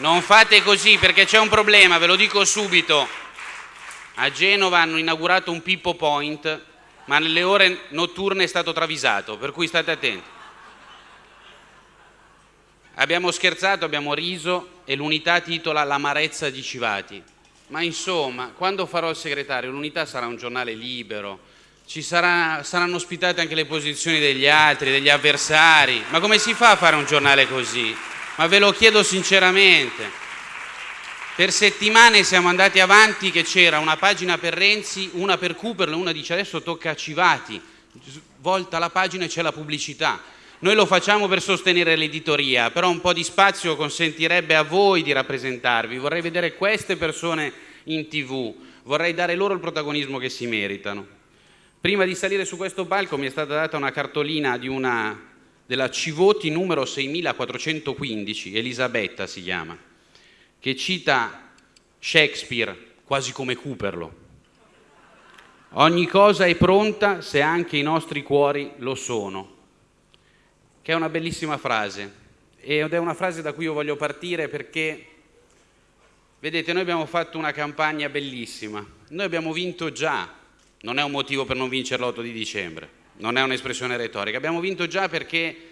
Non fate così perché c'è un problema, ve lo dico subito. A Genova hanno inaugurato un Pippo Point, ma nelle ore notturne è stato travisato, per cui state attenti. Abbiamo scherzato, abbiamo riso e l'unità titola L'amarezza di Civati. Ma insomma, quando farò il segretario, l'unità sarà un giornale libero, ci sarà, saranno ospitate anche le posizioni degli altri, degli avversari. Ma come si fa a fare un giornale così? Ma ve lo chiedo sinceramente. Per settimane siamo andati avanti che c'era una pagina per Renzi, una per Cooperlo, una dice adesso tocca a Civati, volta la pagina e c'è la pubblicità. Noi lo facciamo per sostenere l'editoria, però un po' di spazio consentirebbe a voi di rappresentarvi. Vorrei vedere queste persone in tv, vorrei dare loro il protagonismo che si meritano. Prima di salire su questo palco mi è stata data una cartolina di una, della Civoti numero 6415, Elisabetta si chiama, che cita Shakespeare quasi come Cooperlo. Ogni cosa è pronta se anche i nostri cuori lo sono. Che è una bellissima frase. Ed è una frase da cui io voglio partire perché, vedete, noi abbiamo fatto una campagna bellissima, noi abbiamo vinto già, non è un motivo per non vincere l'8 di dicembre, non è un'espressione retorica, abbiamo vinto già perché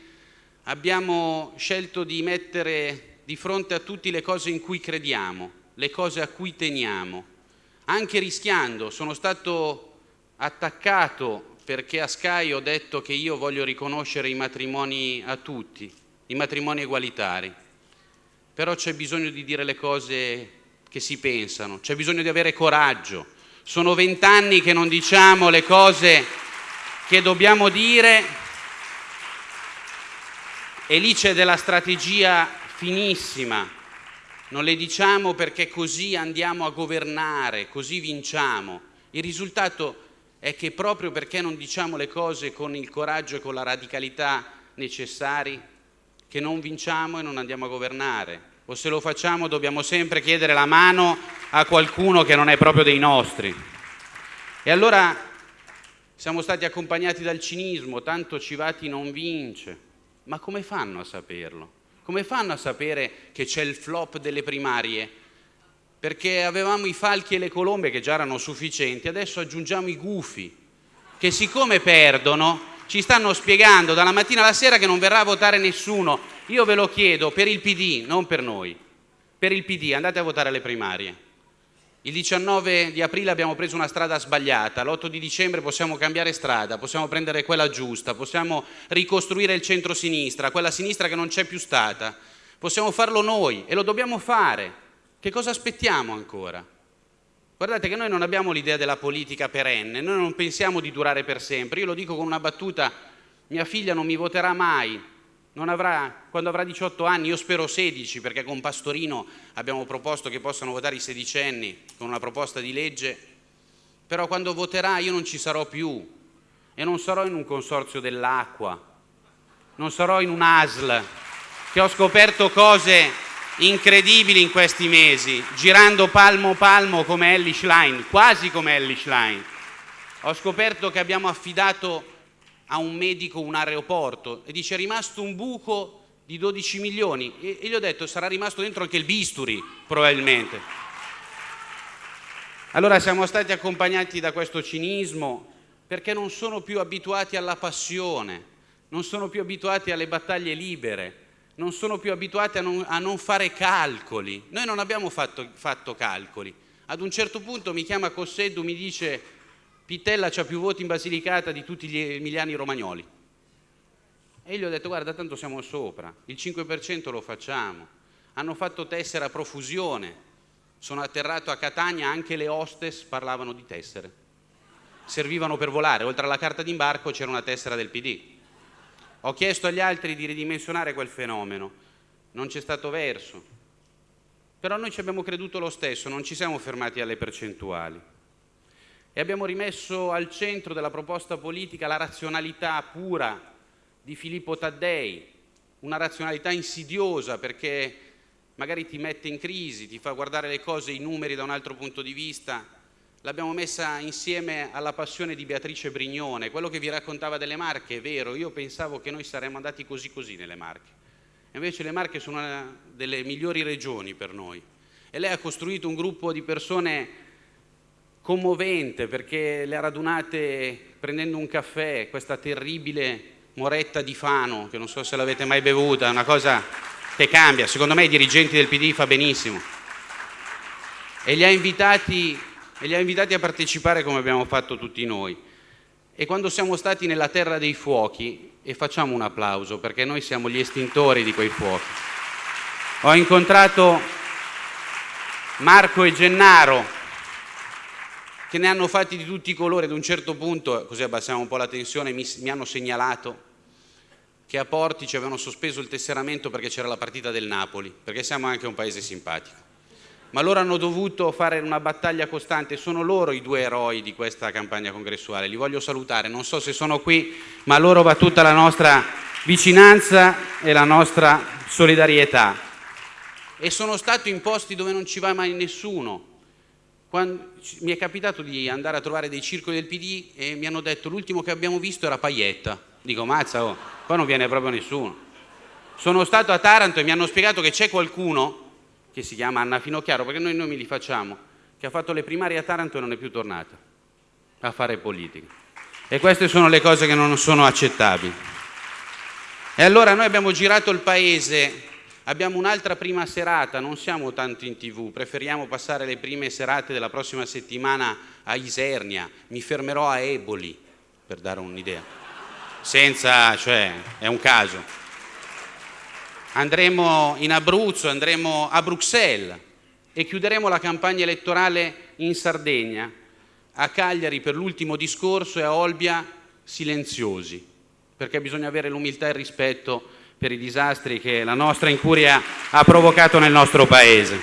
abbiamo scelto di mettere di fronte a tutti le cose in cui crediamo, le cose a cui teniamo, anche rischiando, sono stato attaccato perché a Sky ho detto che io voglio riconoscere i matrimoni a tutti, i matrimoni egualitari, però c'è bisogno di dire le cose che si pensano, c'è bisogno di avere coraggio. Sono vent'anni che non diciamo le cose che dobbiamo dire e lì c'è della strategia finissima. Non le diciamo perché così andiamo a governare, così vinciamo. Il risultato è che proprio perché non diciamo le cose con il coraggio e con la radicalità necessari, che non vinciamo e non andiamo a governare. O se lo facciamo dobbiamo sempre chiedere la mano a qualcuno che non è proprio dei nostri. E allora siamo stati accompagnati dal cinismo, tanto Civati non vince. Ma come fanno a saperlo? Come fanno a sapere che c'è il flop delle primarie perché avevamo i falchi e le colombe che già erano sufficienti, adesso aggiungiamo i gufi, che siccome perdono ci stanno spiegando dalla mattina alla sera che non verrà a votare nessuno. Io ve lo chiedo per il PD, non per noi, per il PD andate a votare alle primarie. Il 19 di aprile abbiamo preso una strada sbagliata, l'8 di dicembre possiamo cambiare strada, possiamo prendere quella giusta, possiamo ricostruire il centro-sinistra, quella sinistra che non c'è più stata. Possiamo farlo noi e lo dobbiamo fare. Che cosa aspettiamo ancora? Guardate che noi non abbiamo l'idea della politica perenne, noi non pensiamo di durare per sempre. Io lo dico con una battuta, mia figlia non mi voterà mai, avrà, quando avrà 18 anni, io spero 16, perché con Pastorino abbiamo proposto che possano votare i sedicenni con una proposta di legge, però quando voterà io non ci sarò più e non sarò in un consorzio dell'acqua, non sarò in un ASL, che ho scoperto cose incredibili in questi mesi, girando palmo palmo come Ellie Schlein, quasi come Ellie Schlein. Ho scoperto che abbiamo affidato a un medico un aeroporto e dice è rimasto un buco di 12 milioni e, e gli ho detto sarà rimasto dentro anche il bisturi probabilmente. Allora siamo stati accompagnati da questo cinismo perché non sono più abituati alla passione, non sono più abituati alle battaglie libere, non sono più abituati a non, a non fare calcoli. Noi non abbiamo fatto, fatto, calcoli. Ad un certo punto mi chiama Cosseddu, mi dice Pitella ha più voti in Basilicata di tutti gli emiliani romagnoli. E gli ho detto guarda tanto siamo sopra, il 5% lo facciamo. Hanno fatto tessera a profusione, sono atterrato a Catania, anche le hostess parlavano di tessere. Servivano per volare, oltre alla carta d'imbarco c'era una tessera del PD. Ho chiesto agli altri di ridimensionare quel fenomeno, non c'è stato verso. Però noi ci abbiamo creduto lo stesso, non ci siamo fermati alle percentuali. E abbiamo rimesso al centro della proposta politica la razionalità pura di Filippo Taddei, una razionalità insidiosa perché magari ti mette in crisi, ti fa guardare le cose, i numeri da un altro punto di vista, l'abbiamo messa insieme alla passione di Beatrice Brignone, quello che vi raccontava delle Marche è vero, io pensavo che noi saremmo andati così così nelle Marche. Invece le Marche sono una delle migliori regioni per noi. E lei ha costruito un gruppo di persone commovente perché le ha radunate prendendo un caffè, questa terribile moretta di Fano, che non so se l'avete mai bevuta, è una cosa che cambia. Secondo me i dirigenti del PD fa benissimo. E li ha invitati, li ha invitati a partecipare come abbiamo fatto tutti noi. E quando siamo stati nella terra dei fuochi, e facciamo un applauso perché noi siamo gli estintori di quei fuochi, ho incontrato Marco e Gennaro che ne hanno fatti di tutti i colori, ad un certo punto, così abbassiamo un po' la tensione, mi, mi hanno segnalato che a Portici avevano sospeso il tesseramento perché c'era la partita del Napoli, perché siamo anche un paese simpatico ma loro hanno dovuto fare una battaglia costante, sono loro i due eroi di questa campagna congressuale, li voglio salutare, non so se sono qui, ma a loro va tutta la nostra vicinanza e la nostra solidarietà. E sono stato in posti dove non ci va mai nessuno. Quando, mi è capitato di andare a trovare dei circoli del PD e mi hanno detto l'ultimo che abbiamo visto era Paietta. Dico, mazza, oh, qua non viene proprio nessuno. Sono stato a Taranto e mi hanno spiegato che c'è qualcuno che si chiama Anna Finocchiaro, perché noi nomi li facciamo, che ha fatto le primarie a Taranto e non è più tornata a fare politica. E queste sono le cose che non sono accettabili. E allora noi abbiamo girato il paese, abbiamo un'altra prima serata, non siamo tanto in tv, preferiamo passare le prime serate della prossima settimana a Isernia, mi fermerò a Eboli, per dare un'idea. Senza, cioè, è un caso. Andremo in Abruzzo, andremo a Bruxelles e chiuderemo la campagna elettorale in Sardegna, a Cagliari per l'ultimo discorso e a Olbia silenziosi, perché bisogna avere l'umiltà e il rispetto per i disastri che la nostra incuria ha provocato nel nostro Paese.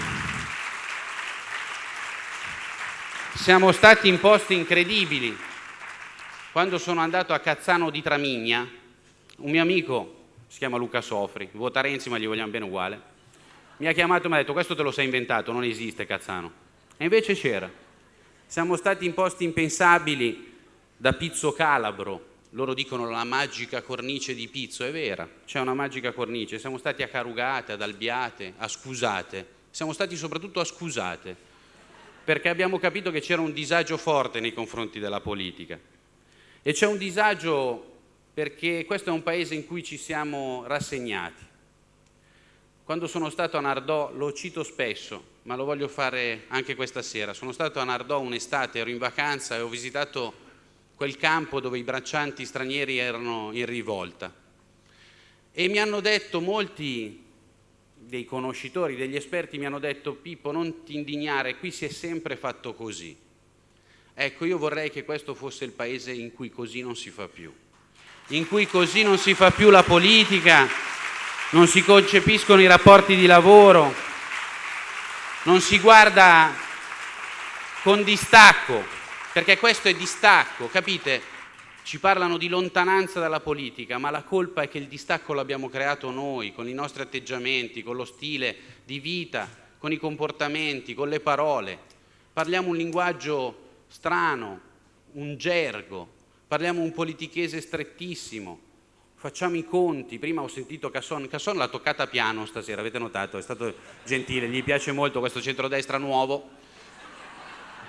Siamo stati in posti incredibili. Quando sono andato a Cazzano di Tramigna, un mio amico si chiama Luca Sofri, vota Renzi ma gli vogliamo bene uguale, mi ha chiamato e mi ha detto questo te lo sei inventato, non esiste Cazzano. E invece c'era. Siamo stati in posti impensabili da Pizzo Calabro, loro dicono la magica cornice di Pizzo, è vera, c'è una magica cornice, siamo stati a Carugate, ad Albiate, a Scusate, siamo stati soprattutto a Scusate, perché abbiamo capito che c'era un disagio forte nei confronti della politica. E c'è un disagio perché questo è un paese in cui ci siamo rassegnati. Quando sono stato a Nardò, lo cito spesso, ma lo voglio fare anche questa sera, sono stato a Nardò un'estate, ero in vacanza e ho visitato quel campo dove i braccianti stranieri erano in rivolta. E mi hanno detto molti dei conoscitori, degli esperti, mi hanno detto Pippo non ti indignare, qui si è sempre fatto così. Ecco, io vorrei che questo fosse il paese in cui così non si fa più in cui così non si fa più la politica, non si concepiscono i rapporti di lavoro, non si guarda con distacco, perché questo è distacco, capite? Ci parlano di lontananza dalla politica, ma la colpa è che il distacco l'abbiamo creato noi, con i nostri atteggiamenti, con lo stile di vita, con i comportamenti, con le parole. Parliamo un linguaggio strano, un gergo, parliamo un politichese strettissimo, facciamo i conti. Prima ho sentito Casson, Casson l'ha toccata piano stasera, avete notato, è stato gentile, gli piace molto questo centrodestra nuovo.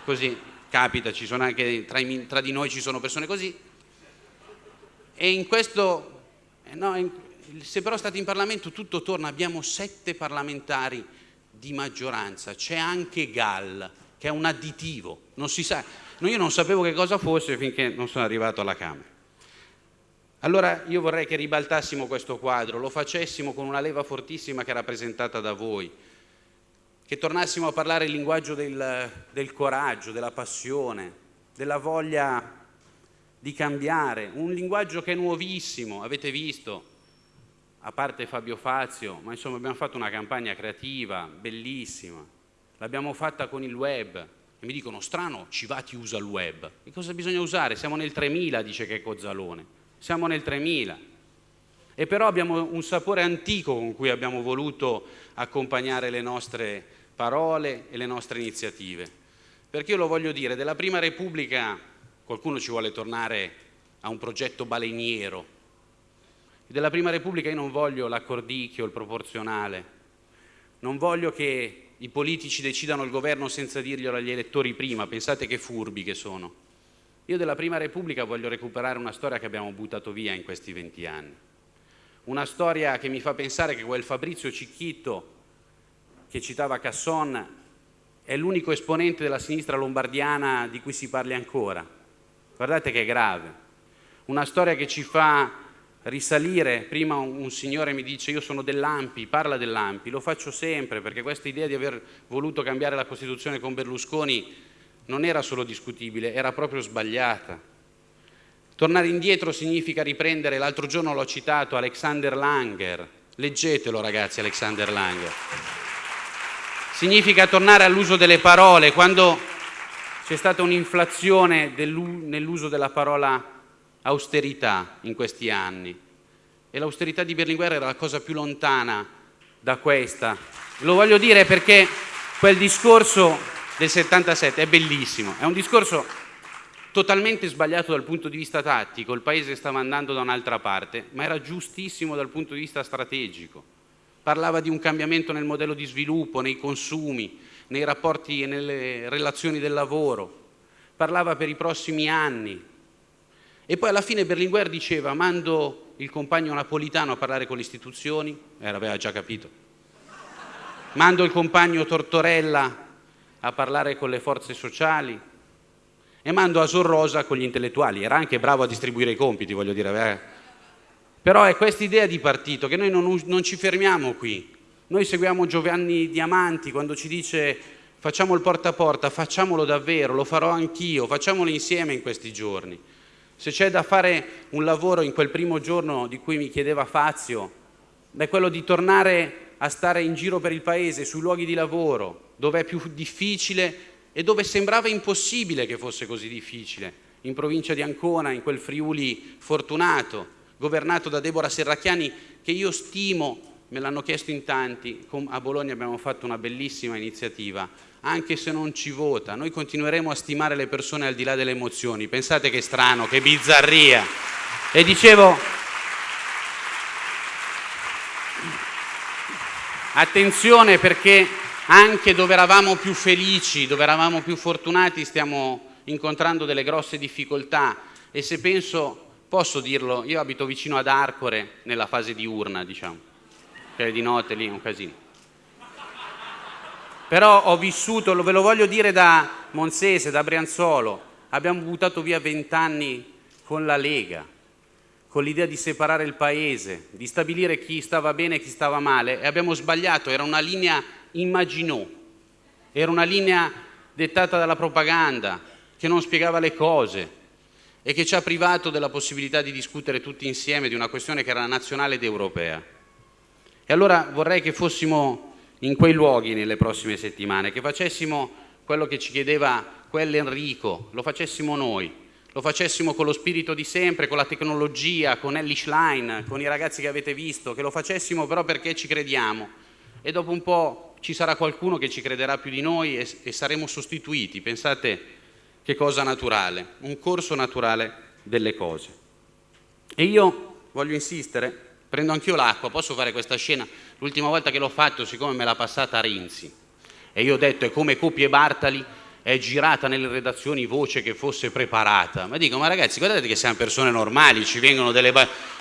Così capita, ci sono anche tra, tra di noi ci sono persone così. E in questo, eh, no, in, se però state in Parlamento tutto torna, abbiamo sette parlamentari di maggioranza, c'è anche Gall, che è un additivo, non si sa, io non sapevo che cosa fosse finché non sono arrivato alla Camera. Allora io vorrei che ribaltassimo questo quadro, lo facessimo con una leva fortissima che è rappresentata da voi, che tornassimo a parlare il linguaggio del, del coraggio, della passione, della voglia di cambiare, un linguaggio che è nuovissimo, avete visto, a parte Fabio Fazio, ma insomma abbiamo fatto una campagna creativa, bellissima, l'abbiamo fatta con il web, e mi dicono strano Civati usa il web. E cosa bisogna usare? Siamo nel 3000, dice che è Cozzalone. Siamo nel 3000. E però abbiamo un sapore antico con cui abbiamo voluto accompagnare le nostre parole e le nostre iniziative. Perché io lo voglio dire, della Prima Repubblica qualcuno ci vuole tornare a un progetto baleniero. della Prima Repubblica io non voglio l'accordicchio, il proporzionale, non voglio che i politici decidano il governo senza dirglielo agli elettori prima, pensate che furbi che sono. Io della Prima Repubblica voglio recuperare una storia che abbiamo buttato via in questi 20 anni. Una storia che mi fa pensare che quel Fabrizio Cicchitto che citava Casson è l'unico esponente della sinistra lombardiana di cui si parli ancora. Guardate che grave. Una storia che ci fa risalire, prima un signore mi dice io sono dell'Ampi, parla dell'Ampi, lo faccio sempre perché questa idea di aver voluto cambiare la Costituzione con Berlusconi non era solo discutibile, era proprio sbagliata. Tornare indietro significa riprendere, l'altro giorno l'ho citato, Alexander Langer, leggetelo ragazzi Alexander Langer. Significa tornare all'uso delle parole, quando c'è stata un'inflazione nell'uso della parola austerità in questi anni e l'austerità di Berlinguer era la cosa più lontana da questa. Lo voglio dire perché quel discorso del 77 è bellissimo, è un discorso totalmente sbagliato dal punto di vista tattico, il paese stava andando da un'altra parte, ma era giustissimo dal punto di vista strategico. Parlava di un cambiamento nel modello di sviluppo, nei consumi, nei rapporti e nelle relazioni del lavoro. Parlava per i prossimi anni, e poi alla fine Berlinguer diceva mando il compagno napolitano a parlare con le istituzioni, eh, l'aveva già capito, mando il compagno Tortorella a parlare con le forze sociali e mando Asor Rosa con gli intellettuali, era anche bravo a distribuire i compiti, voglio dire. Eh. Però è questa idea di partito che noi non, non ci fermiamo qui, noi seguiamo Giovanni Diamanti quando ci dice facciamo il porta a porta, facciamolo davvero, lo farò anch'io, facciamolo insieme in questi giorni. Se c'è da fare un lavoro in quel primo giorno di cui mi chiedeva Fazio, è quello di tornare a stare in giro per il paese, sui luoghi di lavoro, dove è più difficile e dove sembrava impossibile che fosse così difficile, in provincia di Ancona, in quel Friuli fortunato, governato da Deborah Serracchiani, che io stimo, me l'hanno chiesto in tanti, a Bologna abbiamo fatto una bellissima iniziativa, anche se non ci vota, noi continueremo a stimare le persone al di là delle emozioni. Pensate che strano, che bizzarria. E dicevo, attenzione perché anche dove eravamo più felici, dove eravamo più fortunati, stiamo incontrando delle grosse difficoltà. E se penso, posso dirlo, io abito vicino ad Arcore nella fase di urna, diciamo, che di notte lì è un casino. Però ho vissuto, ve lo voglio dire da Monsese, da Brianzolo, abbiamo buttato via vent'anni con la Lega, con l'idea di separare il paese, di stabilire chi stava bene e chi stava male e abbiamo sbagliato, era una linea immaginò, era una linea dettata dalla propaganda che non spiegava le cose e che ci ha privato della possibilità di discutere tutti insieme di una questione che era nazionale ed europea. E allora vorrei che fossimo in quei luoghi nelle prossime settimane, che facessimo quello che ci chiedeva quell'Enrico, lo facessimo noi, lo facessimo con lo spirito di sempre, con la tecnologia, con Ellie Schlein, con i ragazzi che avete visto, che lo facessimo però perché ci crediamo e dopo un po' ci sarà qualcuno che ci crederà più di noi e, e saremo sostituiti. Pensate che cosa naturale, un corso naturale delle cose. E io voglio insistere prendo anch'io l'acqua, posso fare questa scena? L'ultima volta che l'ho fatto, siccome me l'ha passata Renzi, e io ho detto è come Coppi Bartali, è girata nelle redazioni voce che fosse preparata. Ma dico, ma ragazzi, guardate che siamo persone normali, ci vengono delle...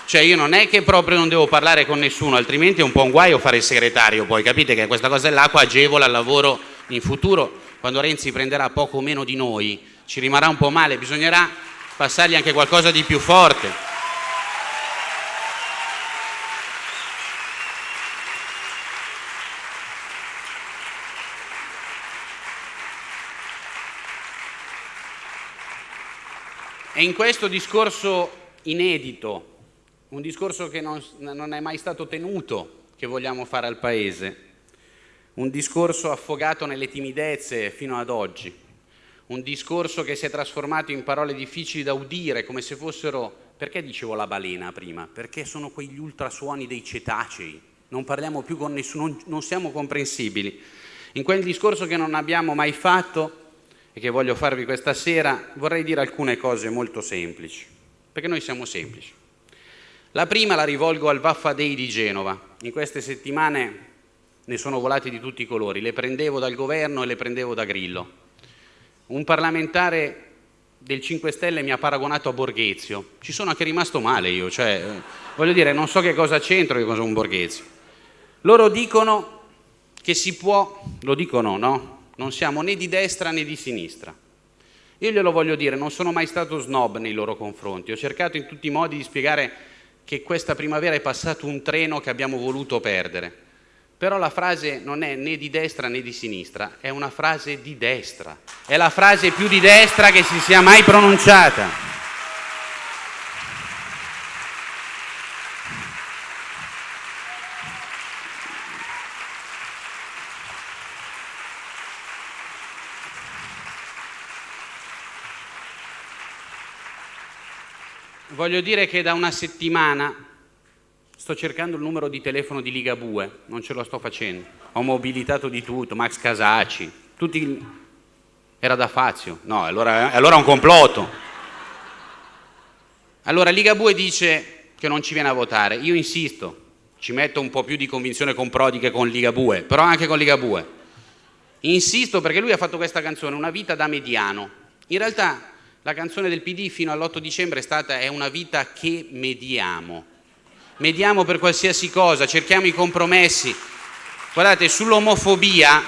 Cioè io non è che proprio non devo parlare con nessuno, altrimenti è un po' un guaio fare il segretario poi, capite che questa cosa dell'acqua agevola il lavoro in futuro. Quando Renzi prenderà poco meno di noi, ci rimarrà un po' male, bisognerà passargli anche qualcosa di più forte. E in questo discorso inedito, un discorso che non, non è mai stato tenuto, che vogliamo fare al Paese, un discorso affogato nelle timidezze fino ad oggi, un discorso che si è trasformato in parole difficili da udire, come se fossero... Perché dicevo la balena prima? Perché sono quegli ultrasuoni dei cetacei, non parliamo più con nessuno, non, non siamo comprensibili. In quel discorso che non abbiamo mai fatto, e che voglio farvi questa sera, vorrei dire alcune cose molto semplici, perché noi siamo semplici. La prima la rivolgo al Vaffa Day di Genova. In queste settimane ne sono volati di tutti i colori, le prendevo dal governo e le prendevo da Grillo. Un parlamentare del 5 Stelle mi ha paragonato a Borghezio. Ci sono anche rimasto male io, cioè, eh, voglio dire, non so che cosa c'entro, che cosa un Borghezio. Loro dicono che si può, lo dicono, no? Non siamo né di destra né di sinistra. Io glielo voglio dire, non sono mai stato snob nei loro confronti. Ho cercato in tutti i modi di spiegare che questa primavera è passato un treno che abbiamo voluto perdere però la frase non è né di destra né di sinistra, è una frase di destra. È la frase più di destra che si sia mai pronunciata. Voglio dire che da una settimana Sto cercando il numero di telefono di Ligabue, non ce lo sto facendo. Ho mobilitato di tutto, Max Casacci, tutti... Era da Fazio. No, allora, allora è un complotto. Allora Ligabue dice che non ci viene a votare. Io insisto, ci metto un po' più di convinzione con Prodi che con Ligabue, però anche con Ligabue. Insisto perché lui ha fatto questa canzone, Una vita da mediano. In realtà la canzone del PD fino all'8 dicembre è stata È una vita che mediamo mediamo per qualsiasi cosa, cerchiamo i compromessi. Guardate, sull'omofobia,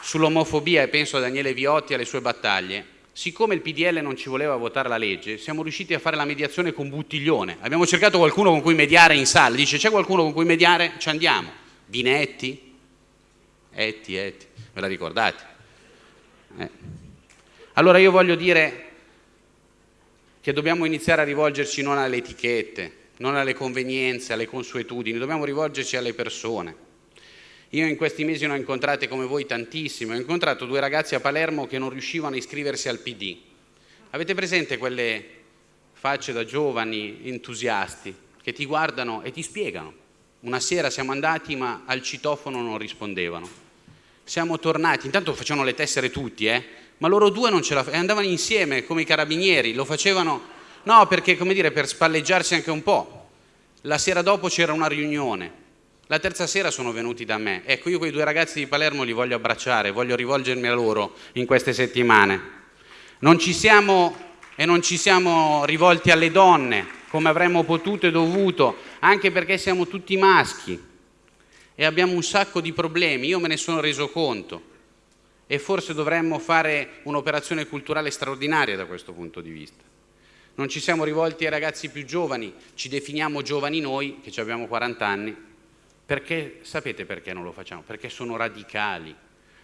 sull'omofobia, e penso a Daniele Viotti e alle sue battaglie, siccome il PDL non ci voleva votare la legge, siamo riusciti a fare la mediazione con Buttiglione. Abbiamo cercato qualcuno con cui mediare in sala. Dice, c'è qualcuno con cui mediare? Ci andiamo. Binetti? Etti, Etti, ve la ricordate? Eh. Allora io voglio dire che dobbiamo iniziare a rivolgerci non alle etichette, non alle convenienze, alle consuetudini, dobbiamo rivolgerci alle persone. Io in questi mesi ne ho incontrate come voi tantissime, ho incontrato due ragazzi a Palermo che non riuscivano a iscriversi al PD. Avete presente quelle facce da giovani entusiasti che ti guardano e ti spiegano? Una sera siamo andati ma al citofono non rispondevano. Siamo tornati, intanto facevano le tessere tutti, eh? Ma loro due non ce la facevano, andavano insieme come i carabinieri, lo facevano No, perché come dire, per spalleggiarsi anche un po'. La sera dopo c'era una riunione. La terza sera sono venuti da me. Ecco, io quei due ragazzi di Palermo li voglio abbracciare, voglio rivolgermi a loro in queste settimane. Non ci siamo e non ci siamo rivolti alle donne come avremmo potuto e dovuto, anche perché siamo tutti maschi e abbiamo un sacco di problemi, io me ne sono reso conto e forse dovremmo fare un'operazione culturale straordinaria da questo punto di vista. Non ci siamo rivolti ai ragazzi più giovani, ci definiamo giovani noi, che abbiamo 40 anni, perché sapete perché non lo facciamo? Perché sono radicali,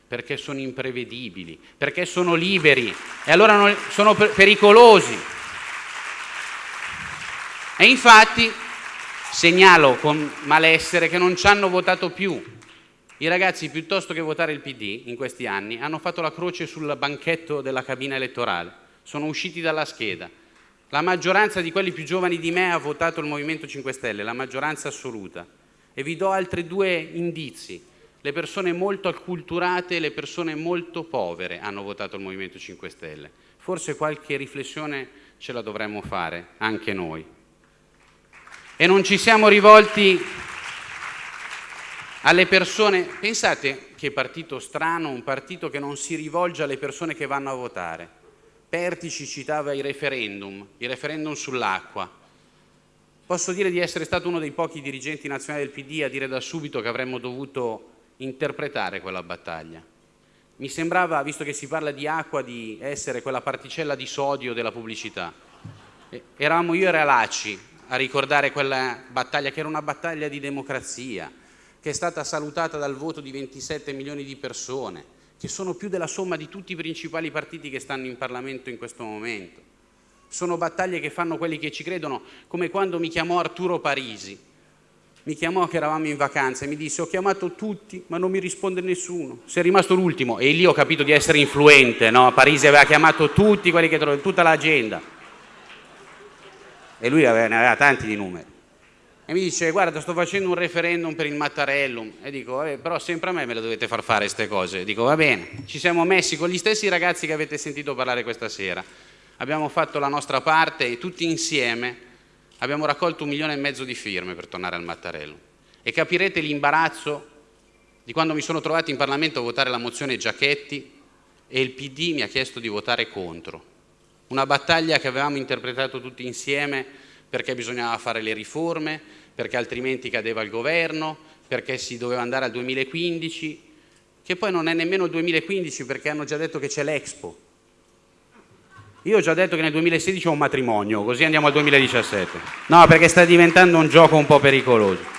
perché sono imprevedibili, perché sono liberi e allora sono pericolosi. E infatti segnalo con malessere che non ci hanno votato più. I ragazzi, piuttosto che votare il PD in questi anni, hanno fatto la croce sul banchetto della cabina elettorale, sono usciti dalla scheda la maggioranza di quelli più giovani di me ha votato il Movimento 5 Stelle, la maggioranza assoluta. E vi do altri due indizi. Le persone molto acculturate e le persone molto povere hanno votato il Movimento 5 Stelle. Forse qualche riflessione ce la dovremmo fare, anche noi. E non ci siamo rivolti alle persone... Pensate che partito strano, un partito che non si rivolge alle persone che vanno a votare Pertici citava i referendum, i referendum sull'acqua. Posso dire di essere stato uno dei pochi dirigenti nazionali del PD a dire da subito che avremmo dovuto interpretare quella battaglia. Mi sembrava, visto che si parla di acqua, di essere quella particella di sodio della pubblicità. Eravamo io e Realacci a ricordare quella battaglia, che era una battaglia di democrazia, che è stata salutata dal voto di 27 milioni di persone, che sono più della somma di tutti i principali partiti che stanno in Parlamento in questo momento. Sono battaglie che fanno quelli che ci credono, come quando mi chiamò Arturo Parisi. Mi chiamò che eravamo in vacanza e mi disse ho chiamato tutti ma non mi risponde nessuno. Sei rimasto l'ultimo e lì ho capito di essere influente, no? Parisi aveva chiamato tutti quelli che trovavano, tutta l'agenda. E lui aveva, ne aveva tanti di numeri e mi dice guarda sto facendo un referendum per il Mattarellum e dico però sempre a me me le dovete far fare queste cose dico va bene ci siamo messi con gli stessi ragazzi che avete sentito parlare questa sera. Abbiamo fatto la nostra parte e tutti insieme abbiamo raccolto un milione e mezzo di firme per tornare al Mattarello e capirete l'imbarazzo di quando mi sono trovato in Parlamento a votare la mozione Giachetti e il PD mi ha chiesto di votare contro. Una battaglia che avevamo interpretato tutti insieme perché bisognava fare le riforme, perché altrimenti cadeva il governo, perché si doveva andare al 2015, che poi non è nemmeno il 2015 perché hanno già detto che c'è l'Expo. Io ho già detto che nel 2016 ho un matrimonio, così andiamo al 2017. No, perché sta diventando un gioco un po' pericoloso.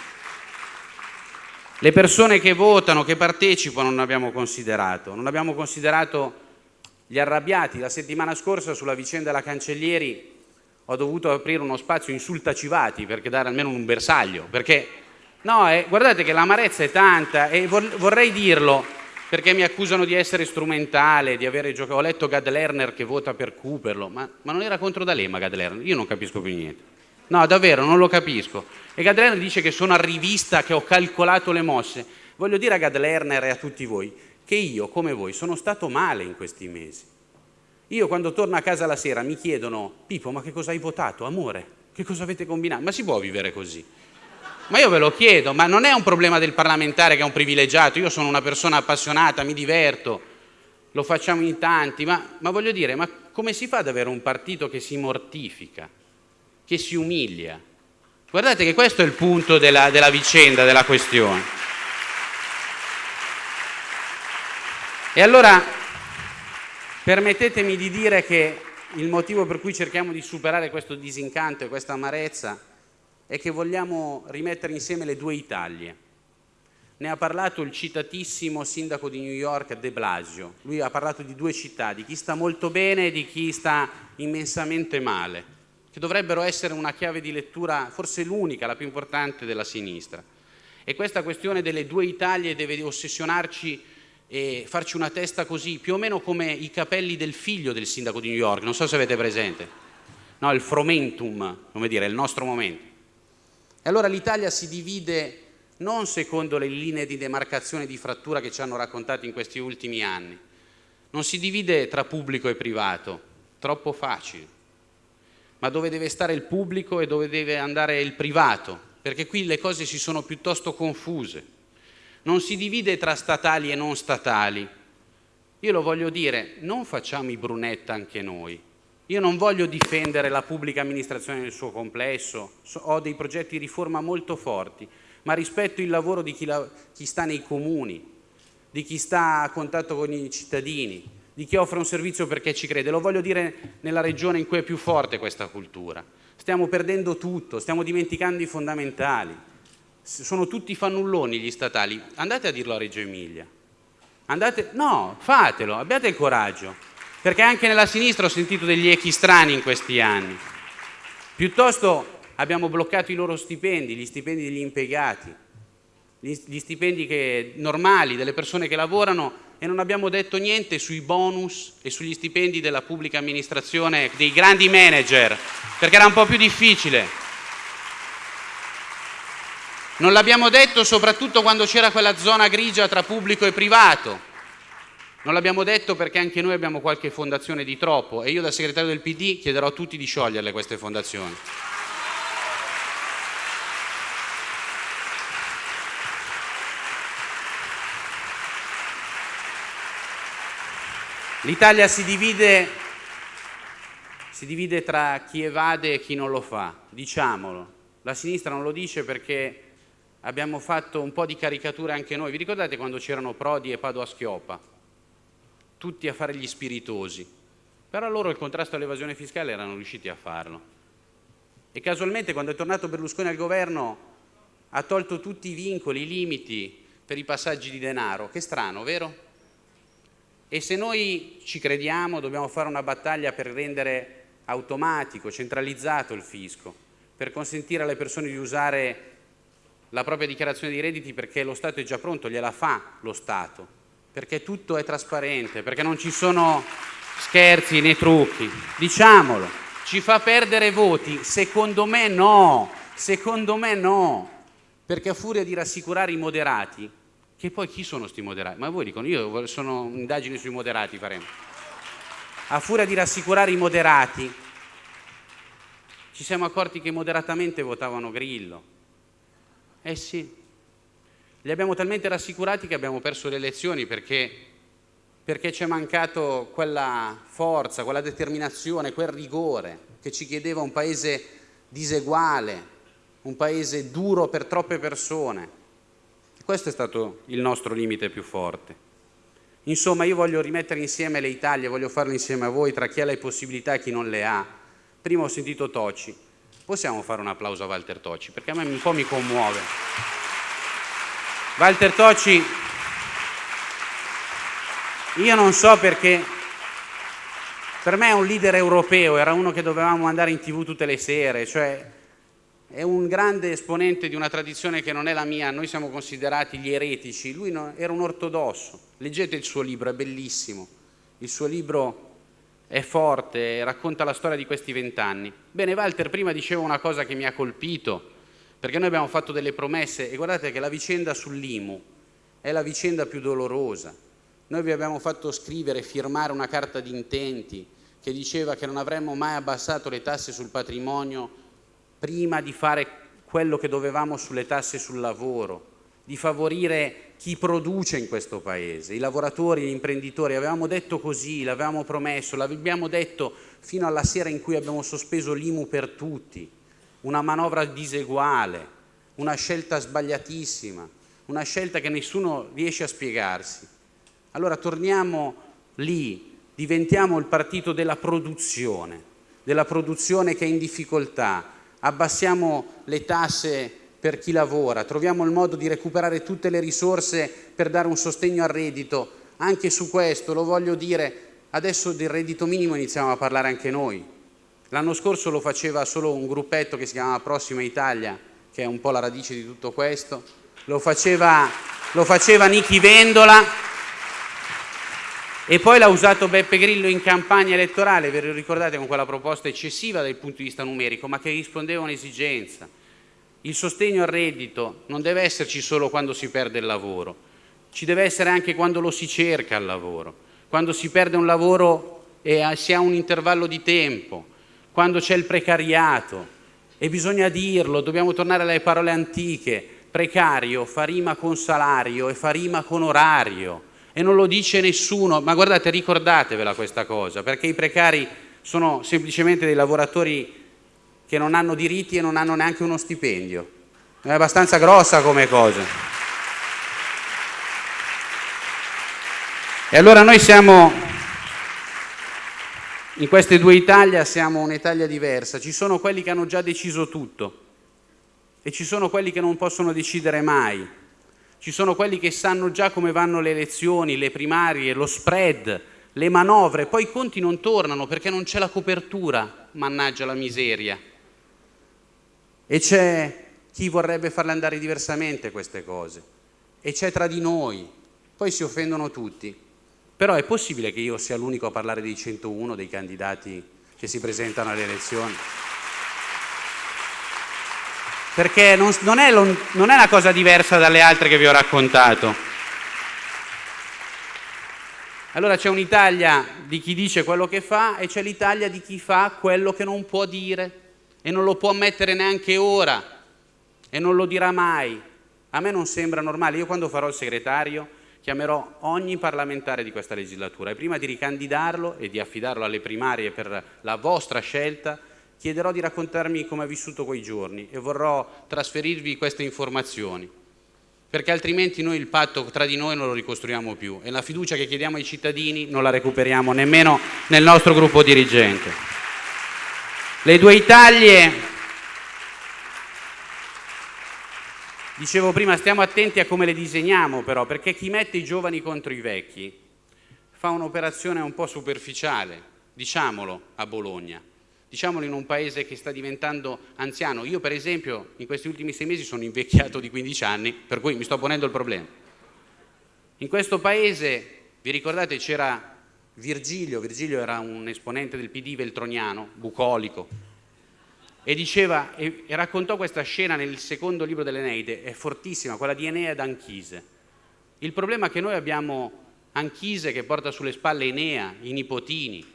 Le persone che votano, che partecipano, non abbiamo considerato. Non abbiamo considerato gli arrabbiati. La settimana scorsa sulla vicenda della Cancellieri ho dovuto aprire uno spazio insultacivati per dare almeno un bersaglio, perché no, eh, guardate che l'amarezza è tanta e vorrei dirlo perché mi accusano di essere strumentale, di avere giocato. Ho letto Gad Lerner che vota per Cooperlo, ma, ma non era contro D'Alema Gad Lerner, io non capisco più niente. No, davvero, non lo capisco. E Gad Lerner dice che sono a rivista, che ho calcolato le mosse. Voglio dire a Gad Lerner e a tutti voi che io, come voi, sono stato male in questi mesi. Io quando torno a casa la sera mi chiedono, Pippo, ma che cosa hai votato? Amore, che cosa avete combinato? Ma si può vivere così? Ma io ve lo chiedo, ma non è un problema del parlamentare che è un privilegiato, io sono una persona appassionata, mi diverto, lo facciamo in tanti, ma, ma voglio dire, ma come si fa ad avere un partito che si mortifica, che si umilia? Guardate che questo è il punto della, della vicenda, della questione. E allora Permettetemi di dire che il motivo per cui cerchiamo di superare questo disincanto e questa amarezza è che vogliamo rimettere insieme le due Italie. Ne ha parlato il citatissimo sindaco di New York De Blasio. Lui ha parlato di due città, di chi sta molto bene e di chi sta immensamente male, che dovrebbero essere una chiave di lettura, forse l'unica, la più importante della sinistra. E questa questione delle due Italie deve ossessionarci e farci una testa così, più o meno come i capelli del figlio del sindaco di New York, non so se avete presente, no, il fromentum, come dire, il nostro momento. E allora l'Italia si divide non secondo le linee di demarcazione di frattura che ci hanno raccontato in questi ultimi anni, non si divide tra pubblico e privato, troppo facile, ma dove deve stare il pubblico e dove deve andare il privato, perché qui le cose si sono piuttosto confuse non si divide tra statali e non statali. Io lo voglio dire, non facciamo i brunetta anche noi. Io non voglio difendere la pubblica amministrazione nel suo complesso, ho dei progetti di riforma molto forti, ma rispetto il lavoro di chi, la, chi sta nei comuni, di chi sta a contatto con i cittadini, di chi offre un servizio perché ci crede. Lo voglio dire nella regione in cui è più forte questa cultura. Stiamo perdendo tutto, stiamo dimenticando i fondamentali sono tutti fannulloni gli statali, andate a dirlo a Reggio Emilia. Andate, no, fatelo, abbiate il coraggio, perché anche nella sinistra ho sentito degli echi strani in questi anni. Piuttosto abbiamo bloccato i loro stipendi, gli stipendi degli impiegati, gli stipendi che, normali delle persone che lavorano e non abbiamo detto niente sui bonus e sugli stipendi della pubblica amministrazione, dei grandi manager, perché era un po' più difficile. Non l'abbiamo detto soprattutto quando c'era quella zona grigia tra pubblico e privato. Non l'abbiamo detto perché anche noi abbiamo qualche fondazione di troppo e io da segretario del PD chiederò a tutti di scioglierle queste fondazioni. L'Italia si divide, si divide tra chi evade e chi non lo fa, diciamolo. La sinistra non lo dice perché abbiamo fatto un po' di caricature anche noi. Vi ricordate quando c'erano Prodi e Padova Schioppa? Tutti a fare gli spiritosi. Però loro il contrasto all'evasione fiscale erano riusciti a farlo. E casualmente quando è tornato Berlusconi al governo ha tolto tutti i vincoli, i limiti per i passaggi di denaro. Che strano, vero? E se noi ci crediamo dobbiamo fare una battaglia per rendere automatico, centralizzato il fisco, per consentire alle persone di usare la propria dichiarazione di redditi perché lo Stato è già pronto, gliela fa lo Stato, perché tutto è trasparente, perché non ci sono scherzi né trucchi. Diciamolo, ci fa perdere voti? Secondo me no, secondo me no, perché a furia di rassicurare i moderati, che poi chi sono sti moderati? Ma voi dicono, io sono indagini sui moderati faremo. A furia di rassicurare i moderati, ci siamo accorti che moderatamente votavano Grillo. Eh sì, li abbiamo talmente rassicurati che abbiamo perso le elezioni perché, perché ci è mancato quella forza, quella determinazione, quel rigore che ci chiedeva un paese diseguale, un paese duro per troppe persone. Questo è stato il nostro limite più forte. Insomma, io voglio rimettere insieme le Italie, voglio farlo insieme a voi, tra chi ha le possibilità e chi non le ha. Prima ho sentito Toci. Possiamo fare un applauso a Walter Toci, perché a me un po' mi commuove. Walter Toci, io non so perché, per me è un leader europeo, era uno che dovevamo andare in tv tutte le sere, cioè è un grande esponente di una tradizione che non è la mia, noi siamo considerati gli eretici, lui era un ortodosso, leggete il suo libro, è bellissimo, il suo libro è forte, racconta la storia di questi vent'anni. Bene, Walter prima diceva una cosa che mi ha colpito, perché noi abbiamo fatto delle promesse e guardate che la vicenda sull'IMU è la vicenda più dolorosa. Noi vi abbiamo fatto scrivere firmare una carta di intenti che diceva che non avremmo mai abbassato le tasse sul patrimonio prima di fare quello che dovevamo sulle tasse sul lavoro, di favorire chi produce in questo Paese, i lavoratori, gli imprenditori. Avevamo detto così, l'avevamo promesso, l'abbiamo detto fino alla sera in cui abbiamo sospeso l'IMU per tutti, una manovra diseguale, una scelta sbagliatissima, una scelta che nessuno riesce a spiegarsi. Allora torniamo lì, diventiamo il partito della produzione, della produzione che è in difficoltà, abbassiamo le tasse per chi lavora, troviamo il modo di recuperare tutte le risorse per dare un sostegno al reddito. Anche su questo lo voglio dire, adesso del reddito minimo iniziamo a parlare anche noi. L'anno scorso lo faceva solo un gruppetto che si chiamava Prossima Italia, che è un po' la radice di tutto questo. Lo faceva, lo faceva Nichi Vendola, e poi l'ha usato Beppe Grillo in campagna elettorale, ve lo ricordate, con quella proposta eccessiva dal punto di vista numerico, ma che rispondeva a un'esigenza. Il sostegno al reddito non deve esserci solo quando si perde il lavoro, ci deve essere anche quando lo si cerca il lavoro, quando si perde un lavoro e si ha un intervallo di tempo, quando c'è il precariato. E bisogna dirlo, dobbiamo tornare alle parole antiche, precario fa rima con salario e fa rima con orario e non lo dice nessuno, ma guardate, ricordatevela questa cosa, perché i precari sono semplicemente dei lavoratori che non hanno diritti e non hanno neanche uno stipendio. È abbastanza grossa come cosa. E allora noi siamo, in queste due Italie siamo un'Italia diversa, ci sono quelli che hanno già deciso tutto e ci sono quelli che non possono decidere mai ci sono quelli che sanno già come vanno le elezioni, le primarie, lo spread, le manovre, poi i conti non tornano perché non c'è la copertura, mannaggia la miseria. E c'è chi vorrebbe farle andare diversamente queste cose. E c'è tra di noi. Poi si offendono tutti. Però è possibile che io sia l'unico a parlare dei 101 dei candidati che si presentano alle elezioni? perché non, non, è, non è una cosa diversa dalle altre che vi ho raccontato. Allora c'è un'Italia di chi dice quello che fa e c'è l'Italia di chi fa quello che non può dire e non lo può ammettere neanche ora e non lo dirà mai. A me non sembra normale. Io quando farò il segretario chiamerò ogni parlamentare di questa legislatura e prima di ricandidarlo e di affidarlo alle primarie per la vostra scelta chiederò di raccontarmi come ha vissuto quei giorni e vorrò trasferirvi queste informazioni, perché altrimenti noi il patto tra di noi non lo ricostruiamo più e la fiducia che chiediamo ai cittadini non la recuperiamo nemmeno nel nostro gruppo dirigente. Le due Italie, dicevo prima, stiamo attenti a come le disegniamo però, perché chi mette i giovani contro i vecchi fa un'operazione un po' superficiale, diciamolo a Bologna diciamolo in un paese che sta diventando anziano. Io per esempio in questi ultimi sei mesi sono invecchiato di 15 anni, per cui mi sto ponendo il problema. In questo paese, vi ricordate, c'era Virgilio, Virgilio era un esponente del PD veltroniano, bucolico, e diceva, e, e raccontò questa scena nel secondo libro dell'Eneide, è fortissima, quella di Enea ed Anchise. Il problema è che noi abbiamo Anchise che porta sulle spalle Enea, i nipotini,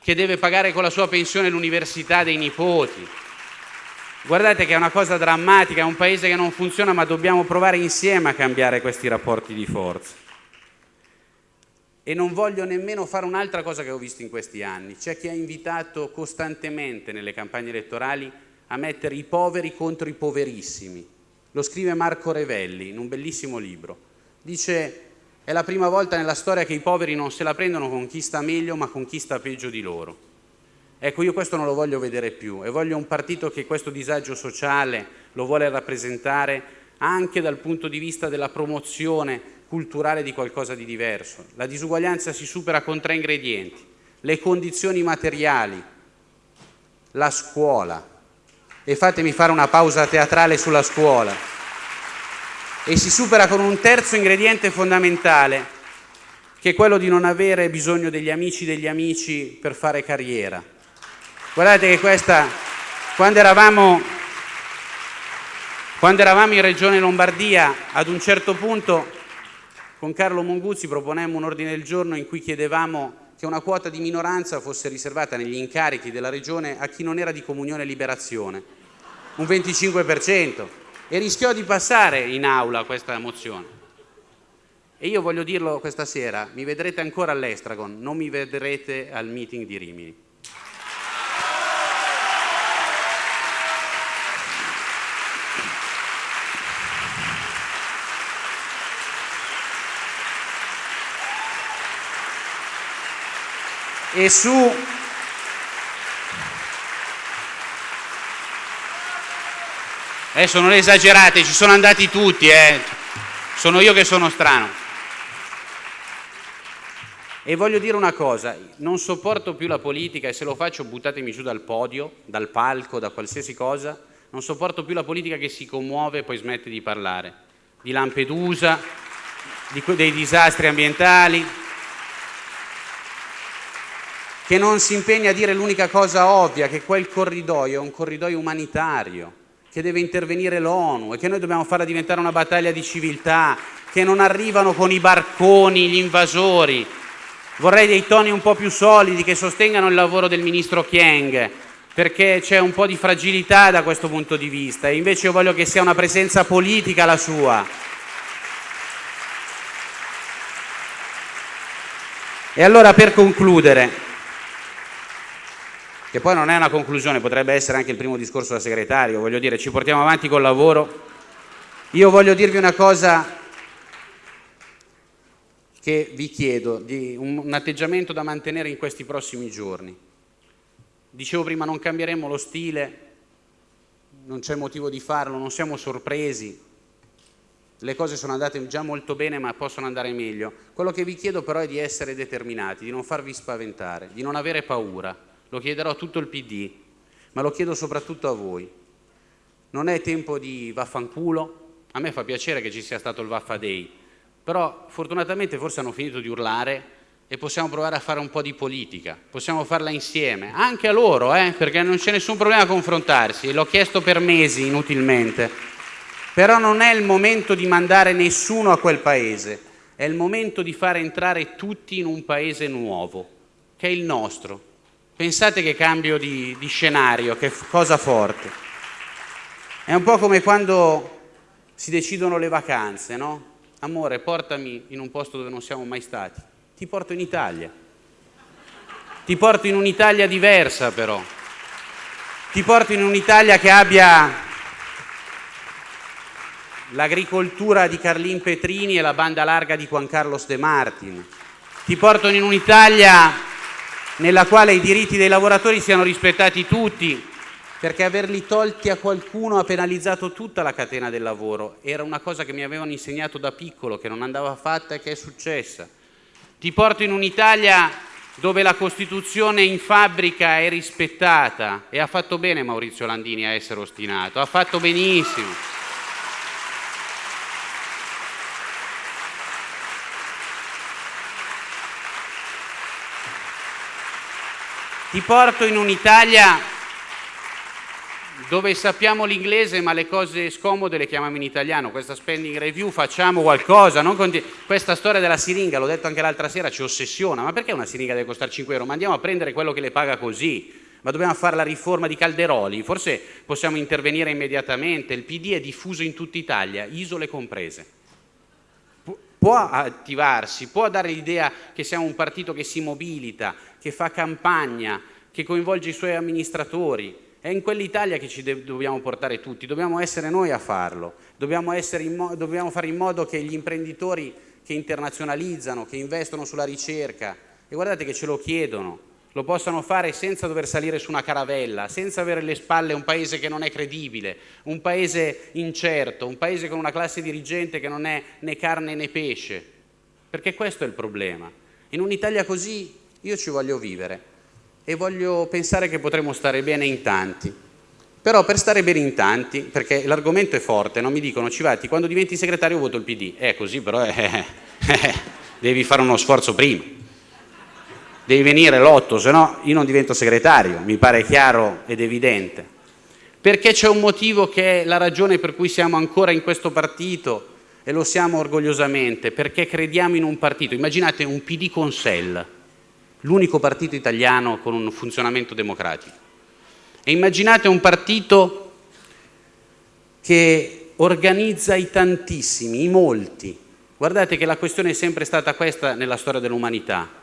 che deve pagare con la sua pensione l'università dei nipoti. Guardate che è una cosa drammatica, è un paese che non funziona, ma dobbiamo provare insieme a cambiare questi rapporti di forza. E non voglio nemmeno fare un'altra cosa che ho visto in questi anni. C'è chi ha invitato costantemente nelle campagne elettorali a mettere i poveri contro i poverissimi. Lo scrive Marco Revelli in un bellissimo libro. Dice è la prima volta nella storia che i poveri non se la prendono con chi sta meglio, ma con chi sta peggio di loro. Ecco, io questo non lo voglio vedere più e voglio un partito che questo disagio sociale lo vuole rappresentare anche dal punto di vista della promozione culturale di qualcosa di diverso. La disuguaglianza si supera con tre ingredienti, le condizioni materiali, la scuola, e fatemi fare una pausa teatrale sulla scuola, e si supera con un terzo ingrediente fondamentale, che è quello di non avere bisogno degli amici degli amici per fare carriera. Guardate che questa, quando eravamo, quando eravamo in Regione Lombardia, ad un certo punto con Carlo Monguzzi proponemmo un ordine del giorno in cui chiedevamo che una quota di minoranza fosse riservata negli incarichi della Regione a chi non era di comunione e liberazione, un 25% e rischiò di passare in aula questa mozione. E io voglio dirlo questa sera, mi vedrete ancora all'Estragon, non mi vedrete al meeting di Rimini. E su Adesso non esagerate, ci sono andati tutti, eh. sono io che sono strano. E voglio dire una cosa, non sopporto più la politica e se lo faccio buttatemi giù dal podio, dal palco, da qualsiasi cosa, non sopporto più la politica che si commuove e poi smette di parlare. Di Lampedusa, di, dei disastri ambientali, che non si impegna a dire l'unica cosa ovvia, che quel corridoio è un corridoio umanitario che deve intervenire l'ONU e che noi dobbiamo farla diventare una battaglia di civiltà, che non arrivano con i barconi gli invasori. Vorrei dei toni un po' più solidi che sostengano il lavoro del ministro Chieng, perché c'è un po' di fragilità da questo punto di vista e invece io voglio che sia una presenza politica la sua. E allora per concludere, che poi non è una conclusione, potrebbe essere anche il primo discorso da segretario, voglio dire, ci portiamo avanti col lavoro. Io voglio dirvi una cosa che vi chiedo, di un, atteggiamento da mantenere in questi prossimi giorni. Dicevo prima, non cambieremo lo stile, non c'è motivo di farlo, non siamo sorpresi, le cose sono andate già molto bene ma possono andare meglio. Quello che vi chiedo però è di essere determinati, di non farvi spaventare, di non avere paura lo chiederò a tutto il PD, ma lo chiedo soprattutto a voi. Non è tempo di vaffanculo, a me fa piacere che ci sia stato il Vaffa Day, però fortunatamente forse hanno finito di urlare e possiamo provare a fare un po' di politica, possiamo farla insieme, anche a loro, eh, perché non c'è nessun problema a confrontarsi, l'ho chiesto per mesi inutilmente, però non è il momento di mandare nessuno a quel paese, è il momento di fare entrare tutti in un paese nuovo, che è il nostro, Pensate che cambio di, di scenario, che cosa forte. È un po' come quando si decidono le vacanze, no? Amore, portami in un posto dove non siamo mai stati. Ti porto in Italia. Ti porto in un'Italia diversa però. Ti porto in un'Italia che abbia l'agricoltura di Carlin Petrini e la banda larga di Juan Carlos De Martin. Ti porto in un'Italia nella quale i diritti dei lavoratori siano rispettati tutti, perché averli tolti a qualcuno ha penalizzato tutta la catena del lavoro. Era una cosa che mi avevano insegnato da piccolo, che non andava fatta e che è successa. Ti porto in un'Italia dove la Costituzione in fabbrica è rispettata e ha fatto bene Maurizio Landini a essere ostinato, ha fatto benissimo. Ti porto in un'Italia dove sappiamo l'inglese ma le cose scomode le chiamiamo in italiano. Questa spending review facciamo qualcosa. Questa storia della siringa, l'ho detto anche l'altra sera, ci ossessiona. Ma perché una siringa deve costare 5 euro? Ma andiamo a prendere quello che le paga così. Ma dobbiamo fare la riforma di Calderoli? Forse possiamo intervenire immediatamente. Il PD è diffuso in tutta Italia, isole comprese. Può attivarsi, può dare l'idea che siamo un partito che si mobilita, che fa campagna, che coinvolge i suoi amministratori, è in quell'Italia che ci dobbiamo portare tutti, dobbiamo essere noi a farlo, dobbiamo, dobbiamo, fare in modo che gli imprenditori che internazionalizzano, che investono sulla ricerca, e guardate che ce lo chiedono, lo possano fare senza dover salire su una caravella, senza avere alle spalle un paese che non è credibile, un paese incerto, un paese con una classe dirigente che non è né carne né pesce, perché questo è il problema. In un'Italia così io ci voglio vivere e voglio pensare che potremo stare bene in tanti. Però per stare bene in tanti, perché l'argomento è forte, non mi dicono Civati, quando diventi segretario voto il PD. È così, però eh, eh, devi fare uno sforzo prima. Devi venire l'otto, se no io non divento segretario, mi pare chiaro ed evidente. Perché c'è un motivo che è la ragione per cui siamo ancora in questo partito e lo siamo orgogliosamente, perché crediamo in un partito. Immaginate un PD con SEL, l'unico partito italiano con un funzionamento democratico. E immaginate un partito che organizza i tantissimi, i molti. Guardate che la questione è sempre stata questa nella storia dell'umanità.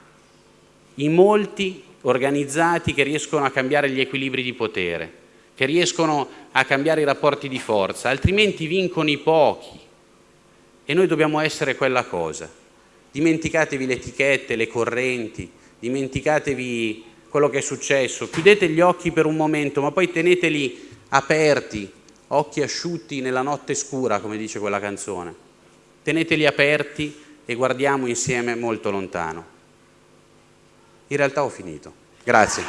I molti organizzati che riescono a cambiare gli equilibri di potere, che riescono a cambiare i rapporti di forza, altrimenti vincono i pochi. E noi dobbiamo essere quella cosa. Dimenticatevi le etichette, le correnti, dimenticatevi quello che è successo, chiudete gli occhi per un momento, ma poi teneteli aperti, occhi asciutti nella notte scura, come dice quella canzone. Teneteli aperti e guardiamo insieme molto lontano. In realtà ho finito. Grazie.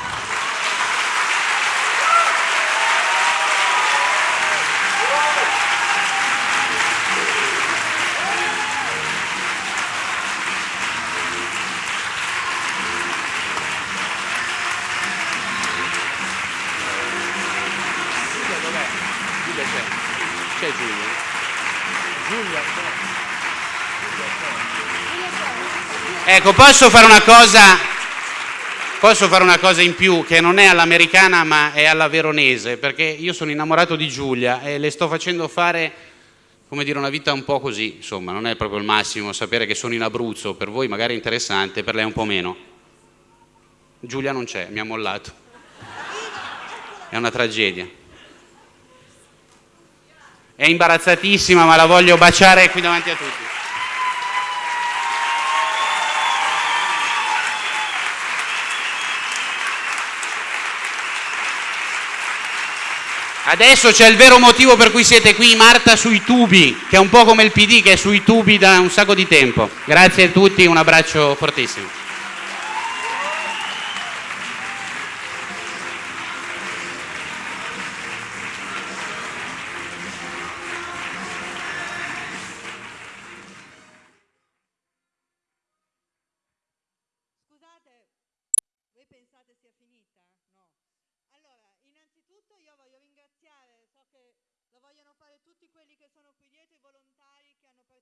Ecco, posso fare una cosa, posso fare una cosa in più che non è all'americana ma è alla veronese, perché io sono innamorato di Giulia e le sto facendo fare, come dire, una vita un po' così, insomma, non è proprio il massimo sapere che sono in Abruzzo, per voi magari è interessante, per lei un po' meno. Giulia non c'è, mi ha mollato. È una tragedia. È imbarazzatissima, ma la voglio baciare qui davanti a tutti. Adesso c'è il vero motivo per cui siete qui, Marta sui tubi, che è un po' come il PD che è sui tubi da un sacco di tempo. Grazie a tutti, un abbraccio fortissimo.